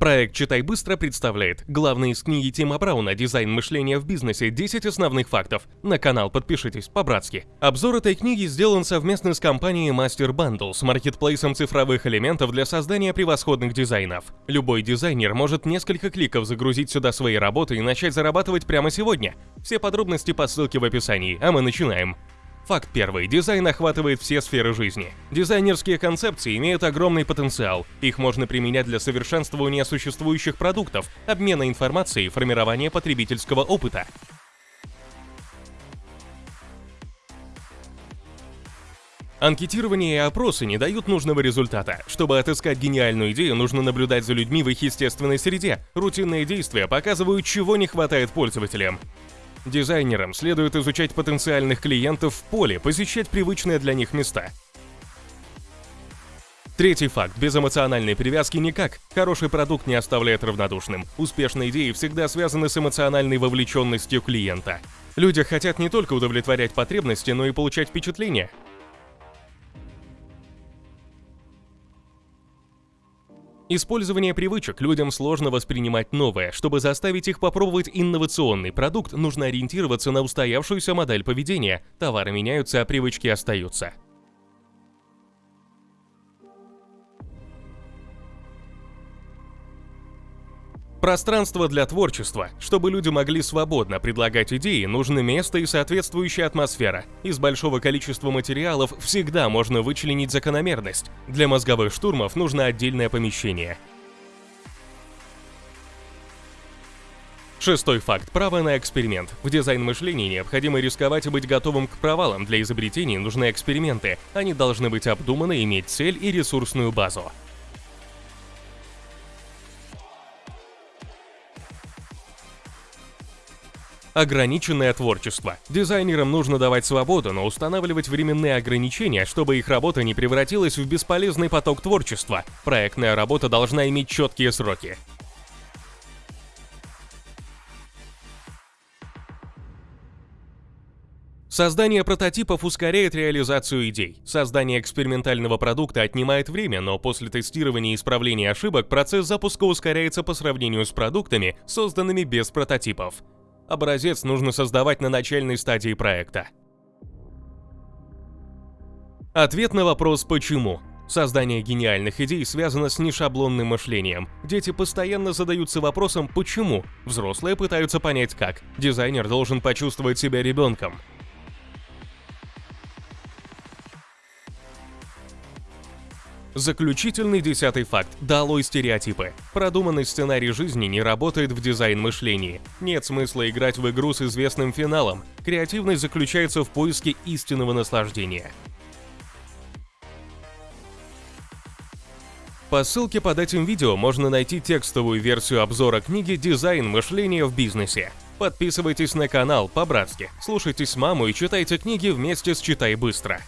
Проект «Читай быстро» представляет главные из книги Тима Брауна «Дизайн мышления в бизнесе. 10 основных фактов». На канал подпишитесь по-братски. Обзор этой книги сделан совместно с компанией Master Bundle с маркетплейсом цифровых элементов для создания превосходных дизайнов. Любой дизайнер может несколько кликов загрузить сюда свои работы и начать зарабатывать прямо сегодня. Все подробности по ссылке в описании, а мы начинаем. Факт первый. Дизайн охватывает все сферы жизни. Дизайнерские концепции имеют огромный потенциал. Их можно применять для совершенствования существующих продуктов, обмена информацией формирования потребительского опыта. Анкетирование и опросы не дают нужного результата. Чтобы отыскать гениальную идею, нужно наблюдать за людьми в их естественной среде. Рутинные действия показывают, чего не хватает пользователям. Дизайнерам следует изучать потенциальных клиентов в поле, посещать привычные для них места. Третий факт. Без эмоциональной привязки никак. Хороший продукт не оставляет равнодушным. Успешные идеи всегда связаны с эмоциональной вовлеченностью клиента. Люди хотят не только удовлетворять потребности, но и получать впечатления. Использование привычек людям сложно воспринимать новое. Чтобы заставить их попробовать инновационный продукт, нужно ориентироваться на устоявшуюся модель поведения. Товары меняются, а привычки остаются. Пространство для творчества. Чтобы люди могли свободно предлагать идеи, нужно место и соответствующая атмосфера. Из большого количества материалов всегда можно вычленить закономерность. Для мозговых штурмов нужно отдельное помещение. Шестой факт. Право на эксперимент. В дизайн-мышлении необходимо рисковать и быть готовым к провалам. Для изобретений нужны эксперименты. Они должны быть обдуманы, иметь цель и ресурсную базу. Ограниченное творчество. Дизайнерам нужно давать свободу, но устанавливать временные ограничения, чтобы их работа не превратилась в бесполезный поток творчества. Проектная работа должна иметь четкие сроки. Создание прототипов ускоряет реализацию идей. Создание экспериментального продукта отнимает время, но после тестирования и исправления ошибок процесс запуска ускоряется по сравнению с продуктами, созданными без прототипов. Образец нужно создавать на начальной стадии проекта. Ответ на вопрос «почему?». Создание гениальных идей связано с нешаблонным мышлением. Дети постоянно задаются вопросом «почему?». Взрослые пытаются понять как. Дизайнер должен почувствовать себя ребенком. Заключительный десятый факт. Долой стереотипы. Продуманный сценарий жизни не работает в дизайн-мышлении. Нет смысла играть в игру с известным финалом. Креативность заключается в поиске истинного наслаждения. По ссылке под этим видео можно найти текстовую версию обзора книги «Дизайн мышления в бизнесе». Подписывайтесь на канал по-братски, слушайте с маму и читайте книги вместе с «Читай быстро».